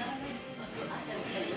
ありがとうございます。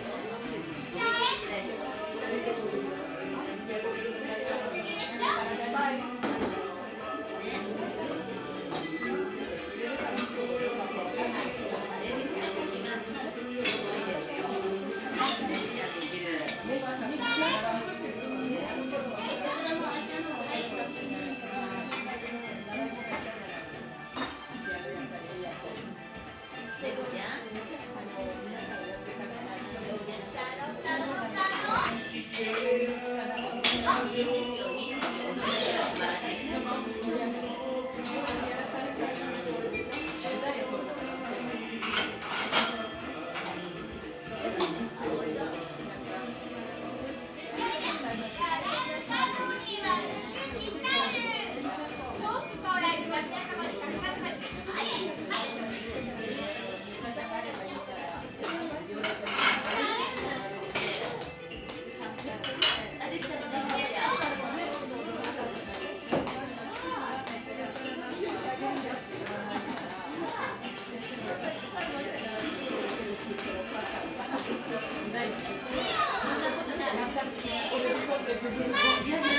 Спасибо.